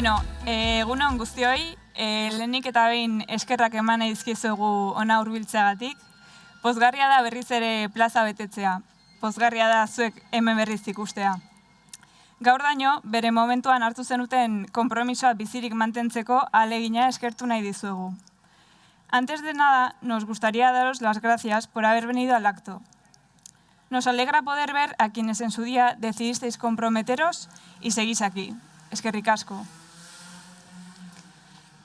Beno, egunon guztioi, e, lehenik eta behin eskerrak eman edizkizugu ona hurbiltzeagatik. Pozgarria da berriz ere plaza betetzea. Pozgarria da zuek hemen berriz ikustea. Gaur daño, bere momentuan hartu zenuten konpromisoa bizirik mantentzeko alegina eskertu nahi dizuegu. Antes de nada, nos gustaría daros las gracias por haber venido al acto. Nos alegra poder ver a quienes en su día decidisteis comprometeros y seguís aquí. Eskerrik asko.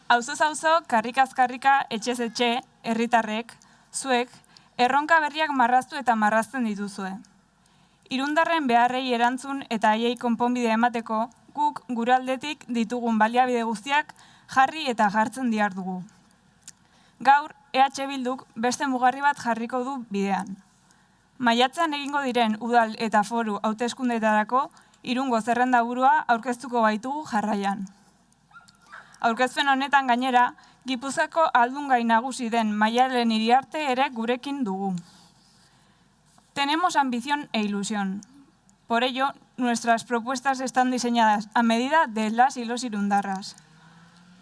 Auzoz auzo, karrikaz karrika, etxez etxe, herritarrek, zuek, erronka berriak marraztu eta marrazten dituzue. Irundarren beharrei erantzun eta haiei konponbide emateko, guk gure aldetik ditugun baliabide guztiak jarri eta jartzen diar dugu. Gaur, EH Bilduk beste mugarri bat jarriko du bidean. Maiatzean egingo diren udal eta foru hauteskundeetarako irungo zerrenda burua aurkeztuko baitugu jarraian. Aurkezpen honetan gainera, Gipuzako aldungai nagusi den maialen iriarte ere gurekin dugu. Tenemos ambición e ilusión. Por ello, nuestras propuestas están diseñadas a medida de las y los irundarras.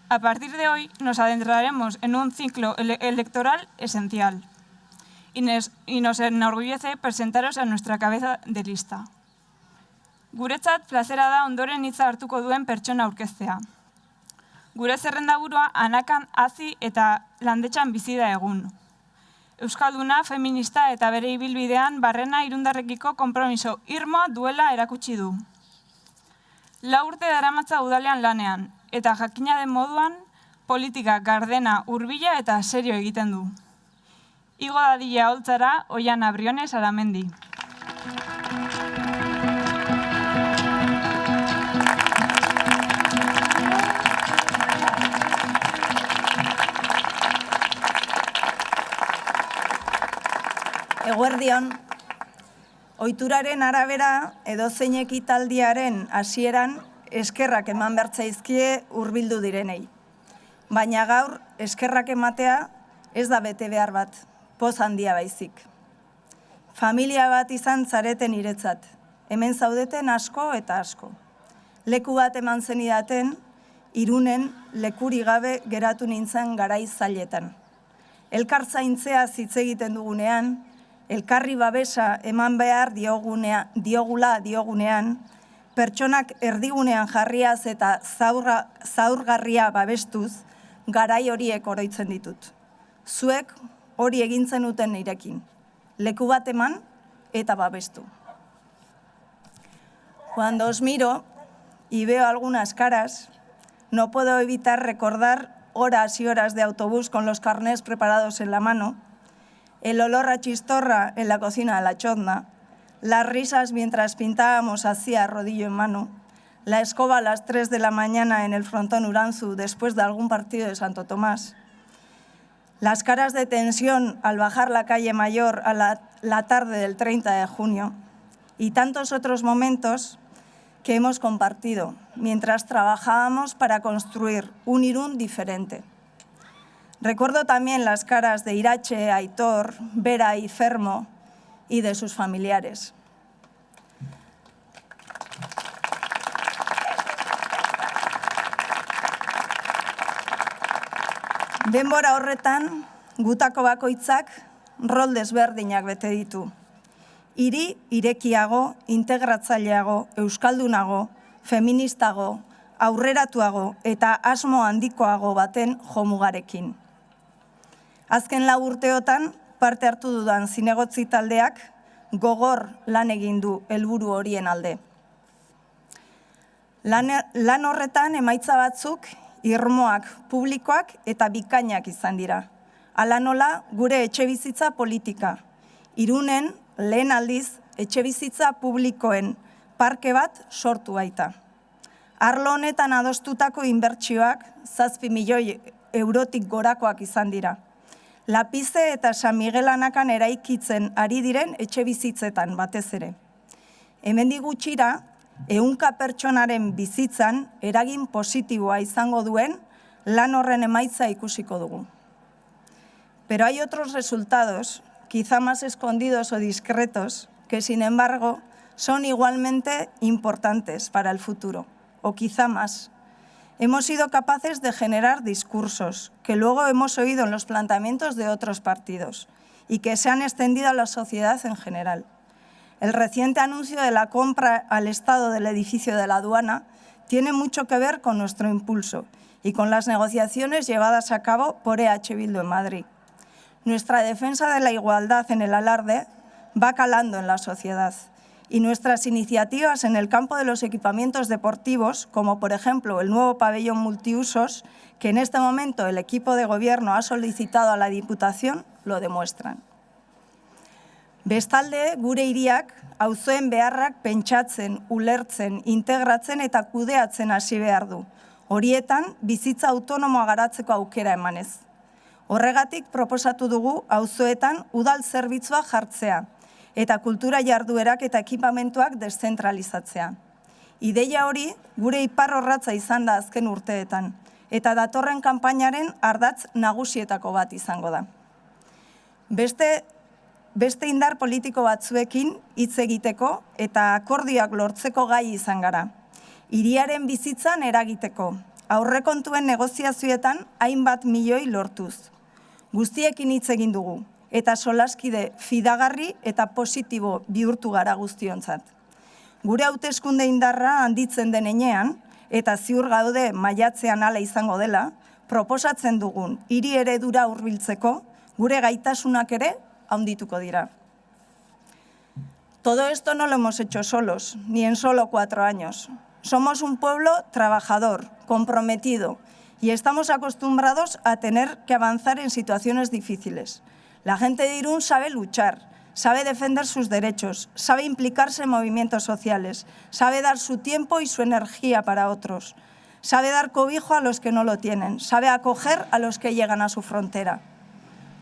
A partir de hoy nos adentraremos en un ciclo ele electoral esencial y y nos enorgullece presentaros a nuestra cabeza de lista. Guretzat plazera da ondoren hitza hartuko duen pertsona aurkeztea. Gure zerrendaburua anakan hazi eta landetxan bizi da egun. Euskalduna, feminista eta bere ibilbidean barrena irundarrekiko konpromiso irmoa duela erakutsi du. La urte daramatza udalean lanean, eta jakina den moduan, politika gardena, hurbila eta serio egiten du. Igo dadila holtzara, oian abriones aramendi. Eguerdion, ohituraren arabera edo zein ekitaldiaren hasieran eskerrak eman bertzaizkie hurbildu direnei. Baina gaur eskerrak ematea ez da bete behar bat, poz handia baizik. Familia bat izan zareten iretzat, hemen zaudeten asko eta asko. Leku bat eman zenidaten, irunen lekuri gabe geratu nintzen garai zailetan. Elkar zaintzea hitz egiten dugunean, elkarri babesa eman behar diogunea, diogula diogunean, pertsonak erdigunean jarriaz eta zaurra, zaurgarria babestuz, garai horiek oroitzen ditut. Zuek hori egintzen uten nirekin. Leku bat eman eta babestu. Cuando os miro y veo algunas caras, no puedo evitar recordar horas y horas de autobús con los carnés preparados en la mano, el olor a chistorra en la cocina de la chozna, las risas mientras pintábamos así a rodillo en mano, la escoba a las 3 de la mañana en el frontón Uranzu después de algún partido de Santo Tomás, las caras de tensión al bajar la calle Mayor a la, la tarde del 30 de junio y tantos otros momentos que hemos compartido mientras trabajábamos para construir un Irún diferente. Recuerdo también las caras de Irache, Aitor, Vera y Fermo y de sus familiares. Denbora horretan, gutako bakoitzak rol desberdinak bete ditu. Hiri irekiago, integratzaileago, euskaldunago, feministago, aurreratuago eta asmo handikoago baten jomugarekin. Azken lau urteotan, parte hartu dudan zinegotzi taldeak gogor lan egin du helburu horien alde. Lan, lan horretan emaitza batzuk irmoak, publikoak eta bikainak izan dira. Ala nola gure etxe bizitza politika. Irunen lehen aldiz etxe bizitza publikoen parke bat sortu baita. Arlo honetan adostutako inbertsioak zazpi milioi eurotik gorakoak izan dira. Lapize eta San Miguel anakan eraikitzen ari diren etxe bizitzetan batez ere. Hemen digutxira, ehunka pertsonaren bizitzan eragin positiboa izango duen lan horren emaitza ikusiko dugu. Pero hay otros resultados, quizá más escondidos o discretos, que sin embargo son igualmente importantes para el futuro, o quizá más. Hemos sido capaces de generar discursos que luego hemos oído en los planteamientos de otros partidos y que se han extendido a la sociedad en general. El reciente anuncio de la compra al Estado del edificio de la aduana tiene mucho que ver con nuestro impulso y con las negociaciones llevadas a cabo por EH Bildu en Madrid. Nuestra defensa de la igualdad en el alarde va calando en la sociedad y nuestras iniciativas en el campo de los equipamientos deportivos, como por ejemplo el nuevo pabellón multiusos, que en este momento el equipo de gobierno ha solicitado a la Diputación, lo demuestran. Bestalde, gure iriak, auzoen beharrak pentsatzen, ulertzen, integratzen eta kudeatzen hasi behar du. Horietan, bizitza autonomoa garatzeko aukera emanez. Horregatik proposatu dugu auzoetan udal zerbitzua jartzea, eta kultura jarduerak eta ekipamentuak deszentralizatzea. Ideia hori gure ipar horratza izan da azken urteetan, eta datorren kanpainaren ardatz nagusietako bat izango da. Beste, beste indar politiko batzuekin hitz egiteko eta akordioak lortzeko gai izan gara. Hiriaren bizitzan eragiteko, aurrekontuen negoziazioetan hainbat milioi lortuz. Guztiekin hitz egin dugu, eta solaskide fidagarri eta positibo bihurtu gara guztiontzat. Gure hauteskunde indarra handitzen denean eta ziur gaude maiatzean ala izango dela, proposatzen dugun hiri eredura hurbiltzeko gure gaitasunak ere handituko dira. Todo esto no lo hemos hecho solos, ni en solo cuatro años. Somos un pueblo trabajador, comprometido, y estamos acostumbrados a tener que avanzar en situaciones difíciles. La gente de Irún sabe luchar, sabe defender sus derechos, sabe implicarse en movimientos sociales, sabe dar su tiempo y su energía para otros, sabe dar cobijo a los que no lo tienen, sabe acoger a los que llegan a su frontera.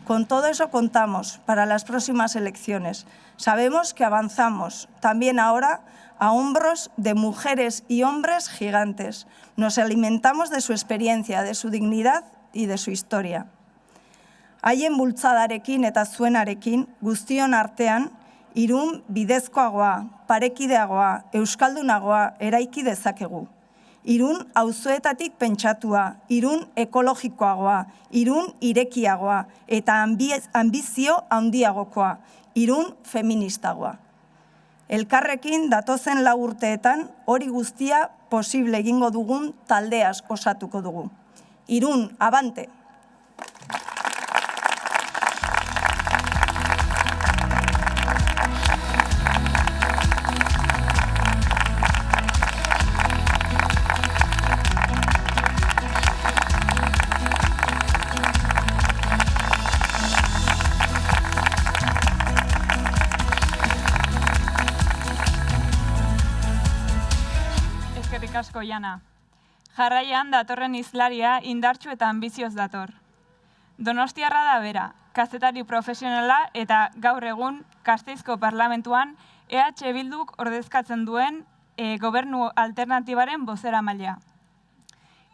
Con todo eso contamos para las próximas elecciones. Sabemos que avanzamos también ahora a hombros de mujeres y hombres gigantes. Nos alimentamos de su experiencia, de su dignidad y de su historia. Haien bultzadarekin eta zuenarekin guztion artean irun bidezkoagoa, parekideagoa, euskaldunagoa eraiki dezakegu. Irun auzoetatik pentsatua, irun ekologikoagoa, irun irekiagoa eta ambizio handiagokoa, irun feministagoa. Elkarrekin datozen lau urteetan hori guztia posible egingo dugun taldeaz osatuko dugu. Irun, abante! Asko jana. Jarraian datorren izlaria indartxu eta ambizioz dator. Donostiarra da bera, kazetari profesionala eta gaur egun Kasteizko Parlamentuan EH Bilduk ordezkatzen duen e, gobernu alternatibaren bozera maila.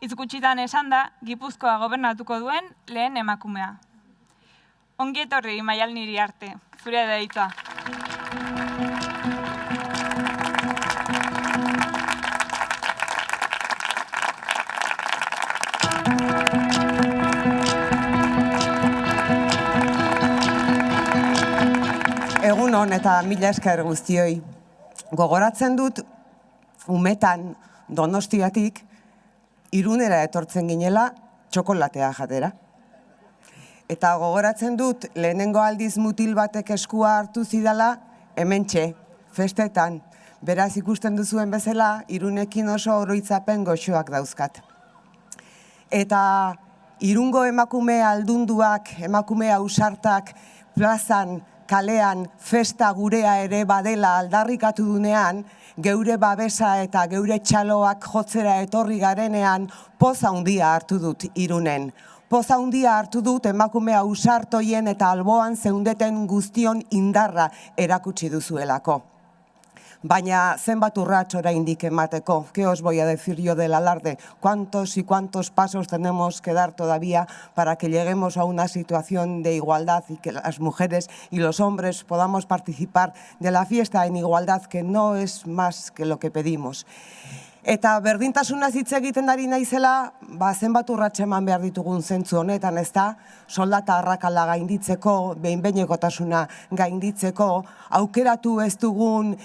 Izgutxitan esan da, Gipuzkoa gobernatuko duen lehen emakumea. Ongi etorri maial niri arte, zure da hitza. Egun hon eta mila esker guztioi. Gogoratzen dut umetan donostiatik irunera etortzen ginela txokolatea jatera. Eta gogoratzen dut lehenengo aldiz mutil batek eskua hartu zidala hementxe, festetan. Beraz ikusten duzuen bezala irunekin oso oroitzapen goxoak dauzkat. Eta irungo emakume aldunduak, emakume ausartak plazan kalean festa gurea ere badela aldarrikatu dunean, geure babesa eta geure txaloak jotzera etorri garenean poza handia hartu dut irunen. Poza handia hartu dut emakume ausartoien eta alboan zeundeten guztion indarra erakutsi duzuelako baina zenbat urrats oraindik emateko. ¿Qué os voy a decir yo del alarde? ¿Cuántos y cuántos pasos tenemos que dar todavía para que lleguemos a una situación de igualdad y que las mujeres y los hombres podamos participar de la fiesta en igualdad, que no es más que lo que pedimos? Eta berdintasuna hitz egiten ari naizela, ba, zenbat eman behar ditugun zentzu honetan, ez da? Soldata harrakala gainditzeko, behin behinekotasuna gainditzeko, aukeratu ez dugun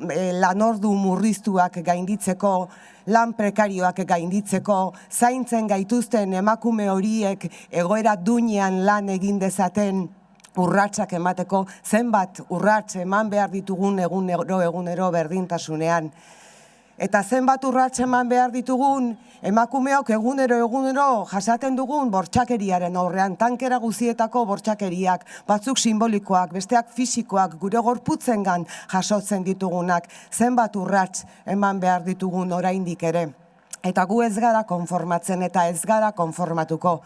lanordu murriztuak gainditzeko, lan prekarioak gainditzeko, zaintzen gaituzten emakume horiek egoera duinean lan egin dezaten, urratsak emateko, zenbat urrats eman behar ditugun egunero egunero berdintasunean. Eta zenbat urrats eman behar ditugun, emakumeok egunero egunero jasaten dugun bortxakeriaren aurrean, tankera guzietako bortxakeriak, batzuk simbolikoak, besteak fisikoak, gure gorputzengan jasotzen ditugunak, zenbat urrats eman behar ditugun oraindik ere. Eta gu ez gara konformatzen eta ez gara konformatuko.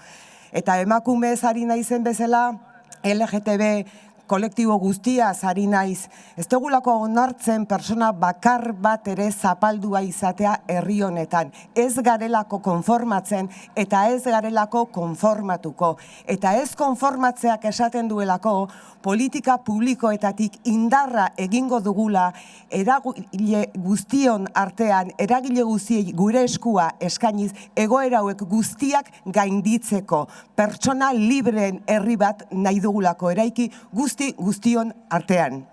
Eta emakume ez ari naizen bezala, LGTB kolektibo guztia zari naiz. Ez dugulako onartzen persona bakar bat ere zapaldua izatea herri honetan. Ez garelako konformatzen eta ez garelako konformatuko. Eta ez konformatzeak esaten duelako politika publikoetatik indarra egingo dugula eragile guztion artean, eragile guztiei gure eskua eskainiz egoera hauek guztiak gainditzeko. Pertsona libreen herri bat nahi dugulako eraiki guzti guzti guztion artean.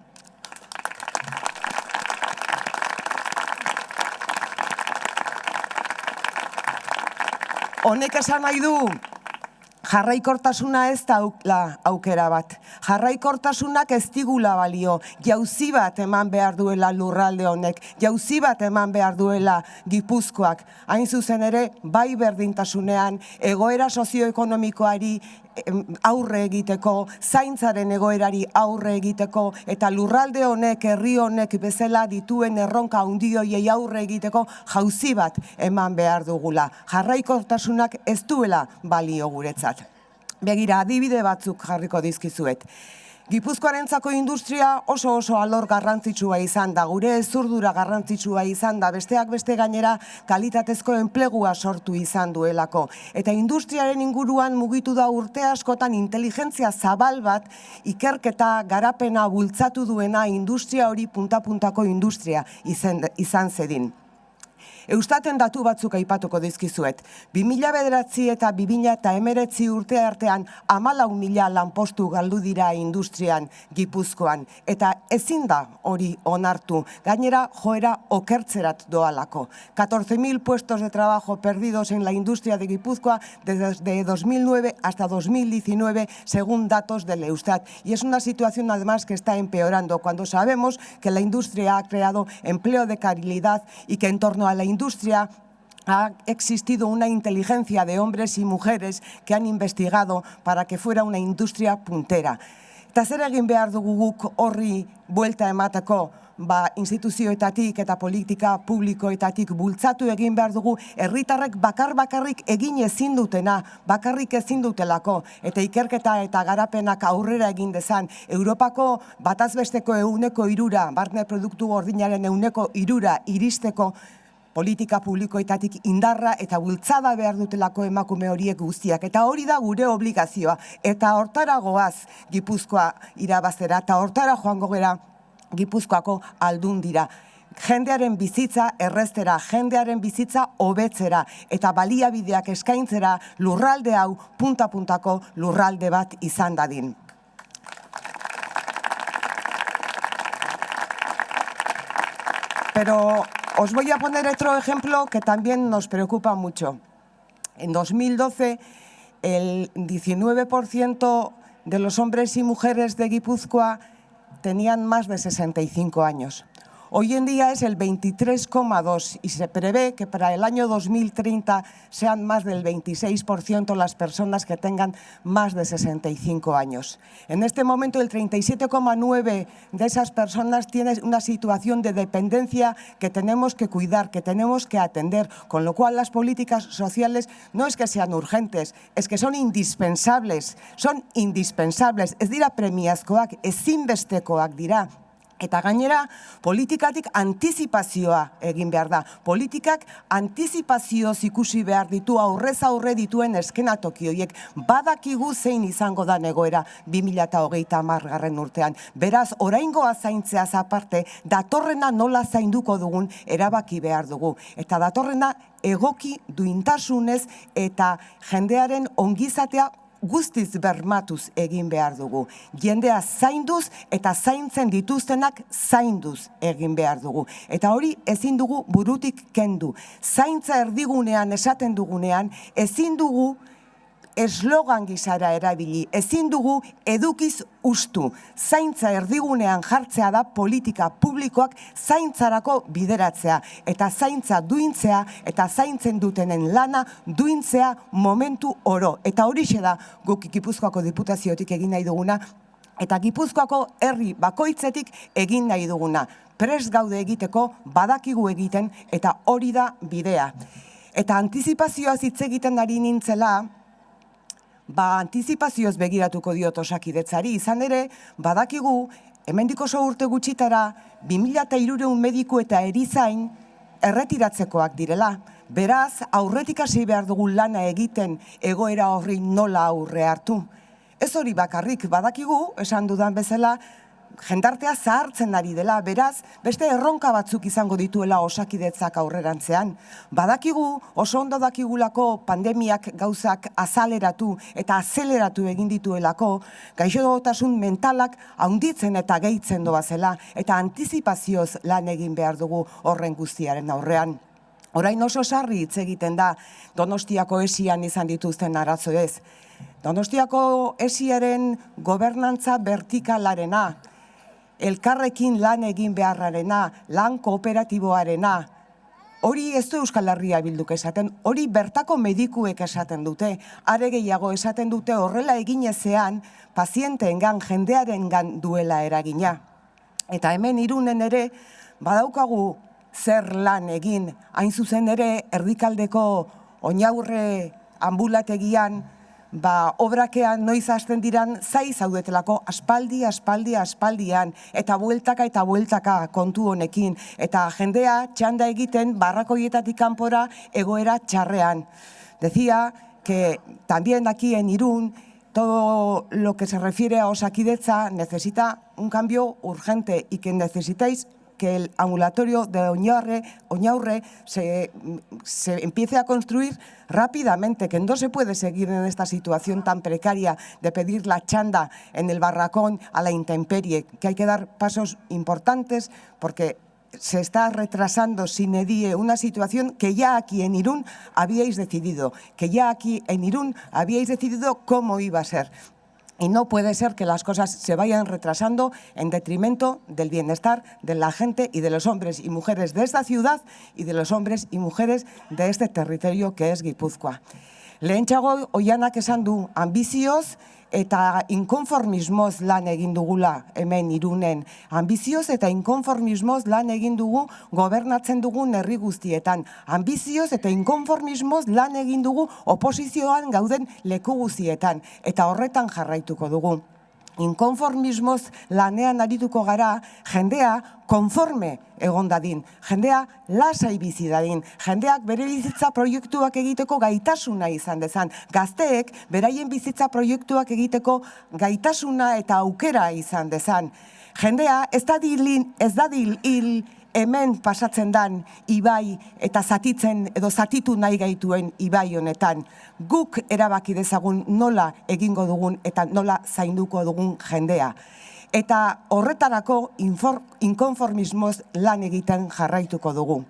Honek esan nahi du, jarraikortasuna ez da aukera bat. Jarraikortasunak ez digula balio, jauzi bat eman behar duela lurralde honek, jauzi bat eman behar duela gipuzkoak. Hain zuzen ere, bai berdintasunean, egoera sozioekonomikoari aurre egiteko, zaintzaren egoerari aurre egiteko, eta lurralde honek, herri honek bezala dituen erronka hundioiei aurre egiteko jauzi bat eman behar dugula. Jarraikortasunak ez duela balio guretzat. Begira, adibide batzuk jarriko dizkizuet. Gipuzkoarentzako industria oso oso alor garrantzitsua izan da, gure zurdura garrantzitsua izan da, besteak beste gainera kalitatezko enplegua sortu izan duelako. Eta industriaren inguruan mugitu da urte askotan inteligentzia zabal bat ikerketa garapena bultzatu duena industria hori punta-puntako industria izan, izan zedin. Eustaten datu batzuk aipatuko dizkizuet. 2000 bederatzi eta 2000 eta emeretzi urte artean amalau mila lanpostu galdu dira industrian gipuzkoan. Eta ezin da hori onartu. Gainera joera okertzerat doalako. 14.000 puestos de trabajo perdidos en la industria de Gipuzkoa desde 2009 hasta 2019 según datos del Eustat. Y es una situación además que está empeorando cuando sabemos que la industria ha creado empleo de calidad y que en torno a la industria ha existido una inteligencia de hombres y mujeres que han investigado para que fuera una industria puntera. Eta zer egin behar dugu guk horri buelta emateko ba, instituzioetatik eta politika publikoetatik bultzatu egin behar dugu herritarrek bakar bakarrik egin ezin dutena, bakarrik ezin dutelako eta ikerketa eta garapenak aurrera egin dezan Europako batazbesteko euneko irura, barne produktu gordinaren euneko irura iristeko politika publikoetatik indarra eta bultzada behar dutelako emakume horiek guztiak. Eta hori da gure obligazioa. Eta hortara goaz Gipuzkoa irabazera eta hortara joango gera Gipuzkoako aldun dira. Jendearen bizitza errestera, jendearen bizitza hobetzera eta baliabideak eskaintzera lurralde hau punta-puntako lurralde bat izan dadin. Pero Os voy a poner otro ejemplo que también nos preocupa mucho. En 2012, el 19% de los hombres y mujeres de Guipúzcoa tenían más de 65 años. Hoy en día es el 23,2 y se prevé que para el año 2030 sean más del 26% las personas que tengan más de 65 años. En este momento el 37,9 de esas personas tienen una situación de dependencia que tenemos que cuidar, que tenemos que atender, con lo cual las políticas sociales no es que sean urgentes, es que son indispensables, son indispensables. Es decir, a premiazkoak, es ezinbestekoak dirá Eta gainera, politikatik antizipazioa egin behar da. Politikak antizipazioz ikusi behar ditu aurrez aurre dituen eskenatoki horiek badakigu zein izango da negoera 2008 margarren urtean. Beraz, oraingoa zaintzea aparte, datorrena nola zainduko dugun erabaki behar dugu. Eta datorrena egoki duintasunez eta jendearen ongizatea guztiz bermatuz egin behar dugu. Jendea zainduz eta zaintzen dituztenak zainduz egin behar dugu. Eta hori ezin dugu burutik kendu. Zaintza erdigunean esaten dugunean ezin dugu eslogan gizara erabili, ezin dugu edukiz ustu. Zaintza erdigunean jartzea da politika publikoak zaintzarako bideratzea. Eta zaintza duintzea eta zaintzen dutenen lana duintzea momentu oro. Eta hori da guk Gipuzkoako diputaziotik egin nahi duguna, eta Gipuzkoako herri bakoitzetik egin nahi duguna. Prest gaude egiteko, badakigu egiten, eta hori da bidea. Eta antizipazioa hitz egiten ari nintzela, ba antizipazioz begiratuko diot osakidetzari, izan ere, badakigu, hemendik oso urte gutxitara, 2003 mediku eta erizain erretiratzekoak direla. Beraz, aurretik hasi behar dugu lana egiten egoera horri nola aurre hartu. Ez hori bakarrik, badakigu, esan dudan bezala, jendartea zahartzen ari dela, beraz, beste erronka batzuk izango dituela osakidetzak aurrerantzean. Badakigu, oso ondo dakigulako pandemiak gauzak azaleratu eta azeleratu egin dituelako, gaixo mentalak haunditzen eta gehitzen doa zela, eta antizipazioz lan egin behar dugu horren guztiaren aurrean. Orain oso sarri hitz egiten da Donostiako esian izan dituzten arazo ez. Donostiako esiaren gobernantza vertikalarena, elkarrekin lan egin beharrarena, lan kooperatiboarena, hori ez du Euskal Herria bilduk esaten, hori bertako medikuek esaten dute, are gehiago esaten dute horrela eginezean pazienteengan jendearengan duela eragina. Eta hemen irunen ere, badaukagu zer lan egin, hain zuzen ere erdikaldeko oinaurre ambulategian, ba, obrakean noiz hasten diran zai zaudetelako aspaldi, aspaldi, aspaldian, eta bueltaka eta bueltaka kontu honekin, eta jendea txanda egiten barrakoietatik kanpora egoera txarrean. Decía que también aquí en Irún todo lo que se refiere a Osakidetza necesita un cambio urgente y que necesitáis que el ambulatorio de Oñaurre, se, se empiece a construir rápidamente, que no se puede seguir en esta situación tan precaria de pedir la chanda en el barracón a la intemperie, que hay que dar pasos importantes porque se está retrasando sin edie una situación que ya aquí en Irún habíais decidido, que ya aquí en Irún habíais decidido cómo iba a ser. Y no puede ser que las cosas se vayan retrasando en detrimento del bienestar de la gente y de los hombres y mujeres de esta ciudad y de los hombres y mujeres de este territorio que es Guipúzcoa. Lehentxago oianak esan du ambizioz eta inkonformismoz lan egin dugula hemen irunen. Ambizioz eta inkonformismoz lan egin dugu gobernatzen dugun herri guztietan. Ambizioz eta inkonformismoz lan egin dugu oposizioan gauden leku guztietan. Eta horretan jarraituko dugu inkonformismoz lanean arituko gara, jendea konforme egon dadin, jendea lasai bizi dadin, jendeak bere bizitza proiektuak egiteko gaitasuna izan dezan, gazteek beraien bizitza proiektuak egiteko gaitasuna eta aukera izan dezan. Jendea ez da dilin, ez da dil, hemen pasatzen dan ibai eta zatitzen edo zatitu nahi gaituen ibai honetan. Guk erabaki dezagun nola egingo dugun eta nola zainduko dugun jendea. Eta horretarako inkonformismoz lan egiten jarraituko dugu.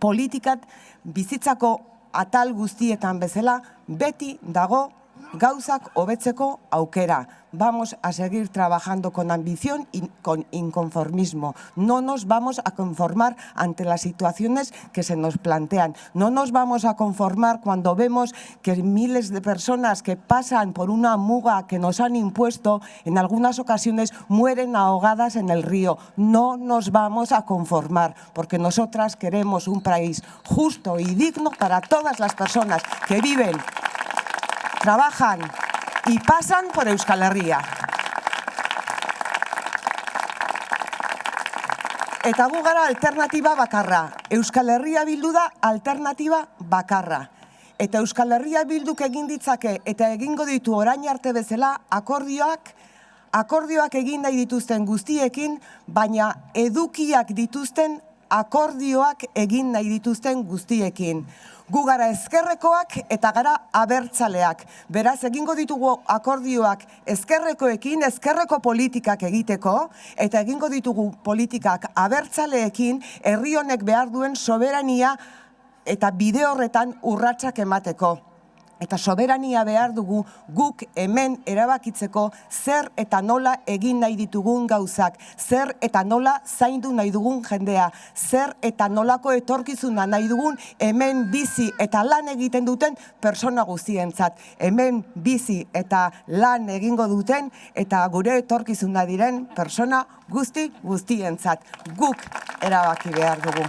Politikat bizitzako atal guztietan bezala beti dago gauzak hobetzeko aukera. Vamos a seguir trabajando con ambición y con inconformismo. No nos vamos a conformar ante las situaciones que se nos plantean. No nos vamos a conformar cuando vemos que miles de personas que pasan por una muga que nos han impuesto, en algunas ocasiones mueren ahogadas en el río. No nos vamos a conformar, porque nosotras queremos un país justo y digno para todas las personas que viven trabajan y pasan por Euskal Herria. Eta gu gara alternatiba bakarra. Euskal Herria bildu da alternatiba bakarra. Eta Euskal Herria bilduk egin ditzake eta egingo ditu orain arte bezala akordioak akordioak egin nahi dituzten guztiekin, baina edukiak dituzten akordioak egin nahi dituzten guztiekin. Gu gara ezkerrekoak eta gara abertzaleak. Beraz, egingo ditugu akordioak ezkerrekoekin, ezkerreko politikak egiteko, eta egingo ditugu politikak abertzaleekin, herri honek behar duen soberania eta bide horretan urratsak emateko. Eta soberania behar dugu guk hemen erabakitzeko zer eta nola egin nahi ditugun gauzak, zer eta nola zaindu nahi dugun jendea, zer eta nolako etorkizuna nahi dugun hemen bizi eta lan egiten duten persona guztientzat. Hemen bizi eta lan egingo duten eta gure etorkizuna diren persona guzti guztientzat. Guk erabaki behar dugu.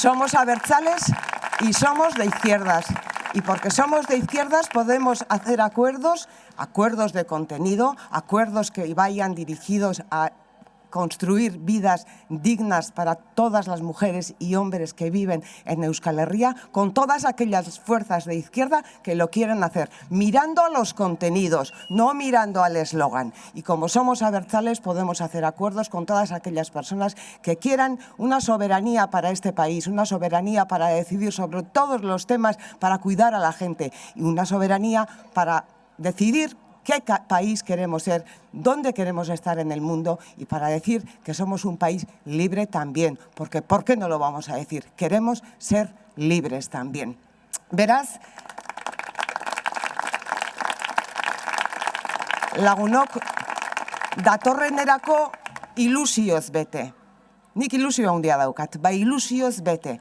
Somos abertzales y somos de izquierdas. Y porque somos de izquierdas podemos hacer acuerdos, acuerdos de contenido, acuerdos que vayan dirigidos a construir vidas dignas para todas las mujeres y hombres que viven en Euskal Herria, con todas aquellas fuerzas de izquierda que lo quieren hacer, mirando a los contenidos, no mirando al eslogan. Y como somos abertzales, podemos hacer acuerdos con todas aquellas personas que quieran una soberanía para este país, una soberanía para decidir sobre todos los temas, para cuidar a la gente y una soberanía para decidir qué país queremos ser, dónde queremos estar en el mundo y para decir que somos un país libre también, porque ¿por qué no lo vamos a decir? Queremos ser libres también. Verás, lagunok datorrenerako ilusioz bete. Nik ilusio handia daukat, bai ilusioz bete.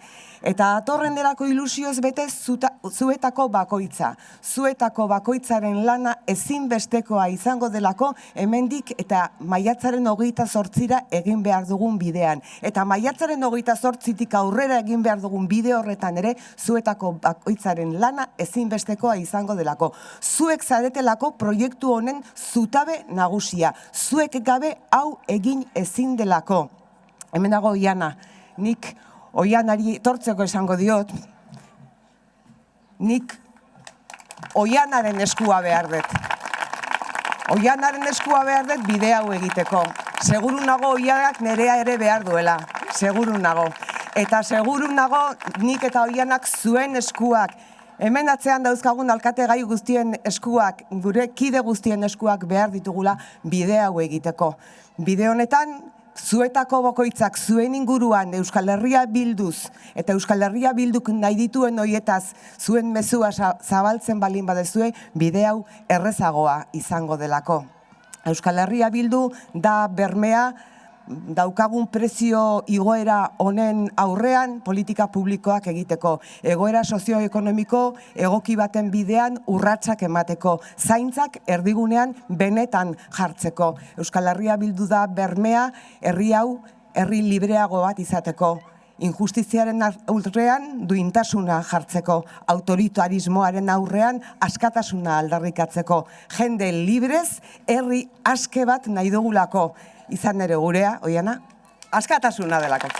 Eta atorrenerako ilusioz bete zuta, zuetako bakoitza. Zuetako bakoitzaren lana ezinbestekoa izango delako hemendik eta maiatzaren hogeita zortzira egin behar dugun bidean. Eta maiatzaren hogeita zortzitik aurrera egin behar dugun bide horretan ere zuetako bakoitzaren lana ezinbestekoa izango delako. Zuek zaretelako proiektu honen zutabe nagusia. Zuek gabe hau egin ezin delako hemen dago oiana, nik oianari tortzeko esango diot, nik oianaren eskua behar dut. Oianaren eskua behar dut bide hau egiteko. Seguru nago oianak nerea ere behar duela, seguru nago. Eta seguru nago nik eta oianak zuen eskuak, Hemen atzean dauzkagun alkate gai guztien eskuak, gure kide guztien eskuak behar ditugula bide hau egiteko. Bide honetan, zuetako bokoitzak zuen inguruan Euskal Herria bilduz eta Euskal Herria bilduk nahi dituen hoietaz zuen mezua zabaltzen balin badezue bide hau errezagoa izango delako. Euskal Herria bildu da bermea daukagun prezio igoera honen aurrean politika publikoak egiteko. Egoera sozioekonomiko egoki baten bidean urratsak emateko. Zaintzak erdigunean benetan jartzeko. Euskal Herria bildu da bermea herri hau herri libreago bat izateko. Injustiziaren aurrean duintasuna jartzeko, autoritarismoaren aurrean askatasuna aldarrikatzeko, jende librez herri aske bat nahi dugulako, izan ere gurea, oiana, askatasuna delako.